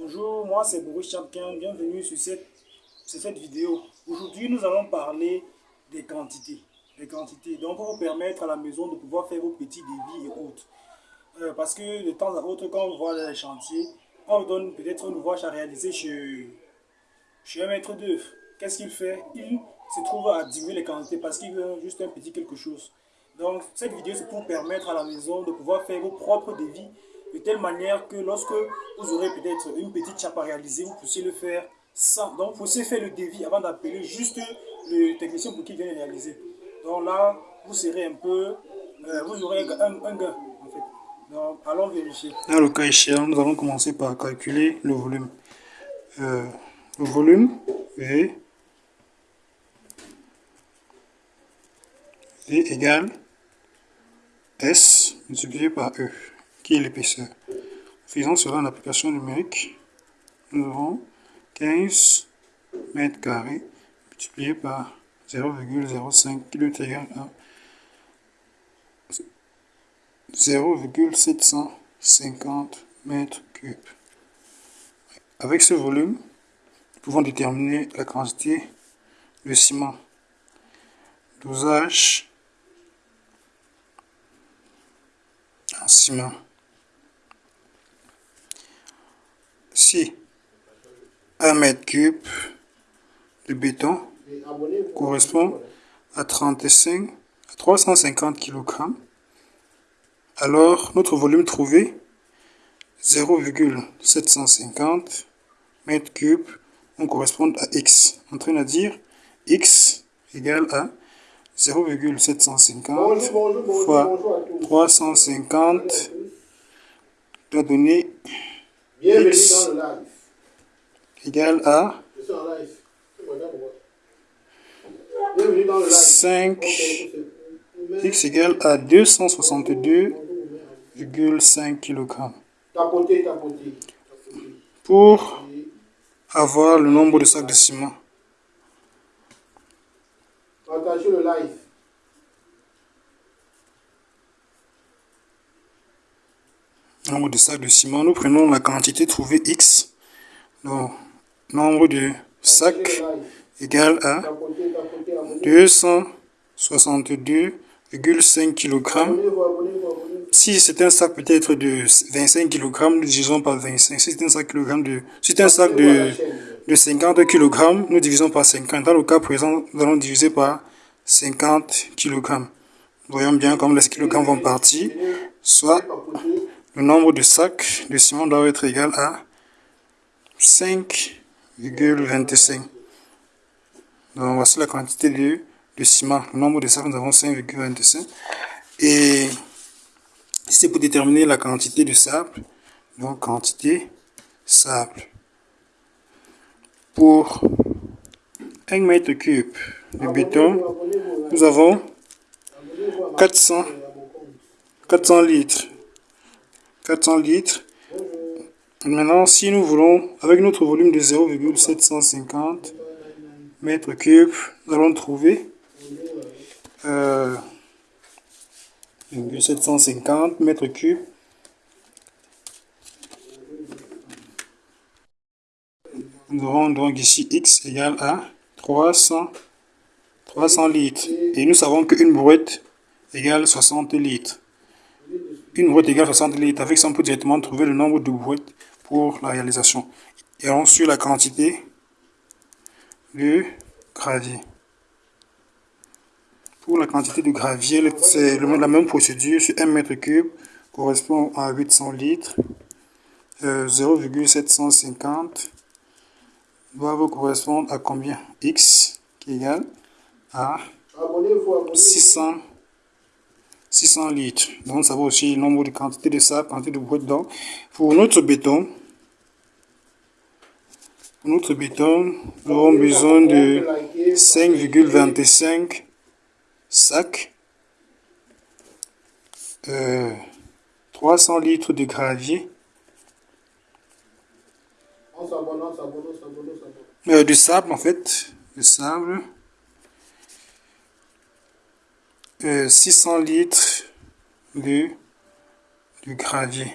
Bonjour, moi c'est Boris Chapkin, bienvenue sur cette, vidéo. Aujourd'hui, nous allons parler des quantités. Les quantités, donc pour vous permettre à la maison de pouvoir faire vos petits débits et autres. Euh, parce que de temps à autre, quand on voit les chantiers, on vous donne peut-être une ouvrage à réaliser chez, chez un maître d'œuvre. Qu'est-ce qu'il fait? Il se trouve à diminuer les quantités parce qu'il veut juste un petit quelque chose. Donc cette vidéo c'est pour permettre à la maison de pouvoir faire vos propres devis de telle manière que lorsque vous aurez peut-être une petite chape à réaliser, vous puissiez le faire sans. Donc vous puissiez faire le devis avant d'appeler juste le technicien pour qu'il vienne réaliser. Donc là, vous serez un peu, euh, vous aurez un, gain en fait. Donc allons vérifier. Dans le cas échéant, nous allons commencer par calculer le volume. Euh, le volume est V égale S multiplié par E, l'épaisseur. Faisons cela en application numérique. Nous avons 15 mètres carrés multiplié par 0,05 qui est égal à 0,750 mètres cubes. Avec ce volume, nous pouvons déterminer la quantité de ciment. Dosage ciment. Si 1 mètre cube de béton correspond à 35 à 350 kg, alors notre volume trouvé 0,750 mètres cubes on correspond à x. En train de dire x égale à 0,750 fois 350 doit donner x égale à 5 x égale à 262,5 kg. Pour avoir le nombre de sacs de ciment. Partagez le live. Nombre de sacs de ciment, nous prenons la quantité trouvée X. Donc, nombre de sacs égale à 262,5 kg. Si c'est un sac peut-être de 25 kg, nous divisons par 25. Si c'est un sac, de, si un sac de, de 50 kg, nous divisons par 50. Dans le cas présent, nous allons diviser par 50 kg. Voyons bien comme les kilogrammes vont partir, soit le nombre de sacs de ciment doit être égal à 5,25. Donc voici la quantité de, ciment. Le nombre de sacs, nous avons 5,25. Et c'est pour déterminer la quantité de sable. Donc quantité sable. Pour 1 mètre cube de béton, nous avons 400, 400 litres. 400 litres. Maintenant, si nous voulons, avec notre volume de 0,750 mètres cubes, nous allons trouver euh, 750 mètres cubes. Nous aurons donc ici x égale à 300, 300 litres. Et nous savons qu'une brouette égale 60 litres. Une brouette égale 60 litres. Avec on peut directement trouver le nombre de brouettes pour la réalisation. Et on suit la quantité de gravier. Pour la quantité de gravier, c'est la même procédure sur 1 mètre cube correspond à 800 litres. 0,750 va vous correspondre à combien? X qui est égal à 600, 600 litres. Donc ça va aussi le nombre de quantité de sable, quantité de boîte d'eau. Pour notre béton, pour notre béton, nous avons besoin de 5,25 sacs, 300 euh, litres de gravier, euh, du sable en fait, du sable, 600 euh, litres de, de gravier.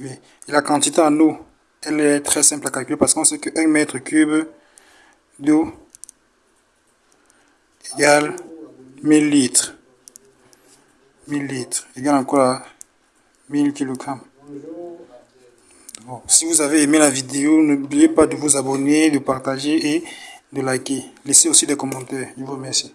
Et la quantité en eau elle est très simple à calculer parce qu'on sait que 1 mètre cube d'eau égale 1000 litres. 1000 litres égale encore 1000 kg. si vous avez aimé la vidéo, n'oubliez pas de vous abonner, de partager et de liker. Laissez aussi des commentaires. Je vous remercie.